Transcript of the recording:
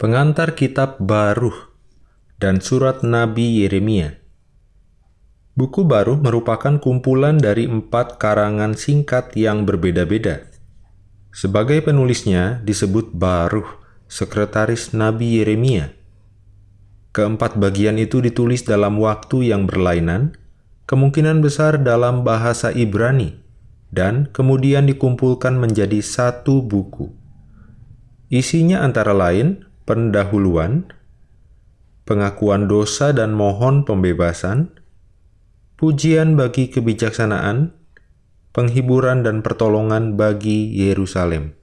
Pengantar Kitab Baruh dan Surat Nabi Yeremia Buku Baruh merupakan kumpulan dari empat karangan singkat yang berbeda-beda. Sebagai penulisnya disebut Baruh, sekretaris Nabi Yeremia. Keempat bagian itu ditulis dalam waktu yang berlainan, kemungkinan besar dalam bahasa Ibrani, dan kemudian dikumpulkan menjadi satu buku. Isinya antara lain pendahuluan, pengakuan dosa dan mohon pembebasan, pujian bagi kebijaksanaan, penghiburan dan pertolongan bagi Yerusalem.